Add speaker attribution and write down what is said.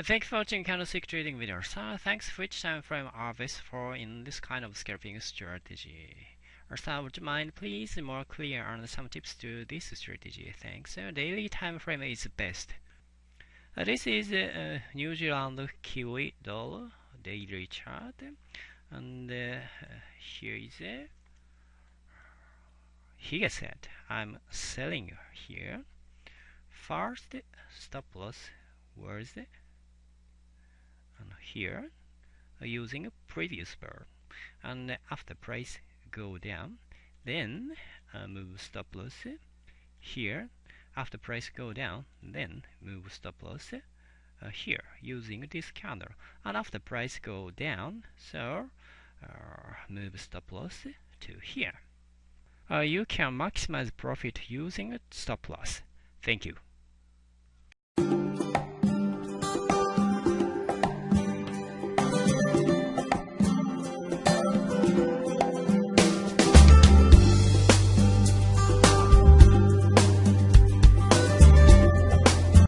Speaker 1: Thanks for watching candlestick trading videos. Thanks for which time frame are for in this kind of scalping strategy. So would you mind please more clear on some tips to this strategy? Thanks. Daily time frame is best. Uh, this is uh, New Zealand Kiwi dollar daily chart, and uh, here is a Higa set. I'm selling here. First stop loss was here uh, using a previous bar and after price go down then uh, move stop loss here. After price go down then move stop loss uh, here using this candle and after price go down so uh, move stop loss to here. Uh, you can maximize profit using stop loss. Thank you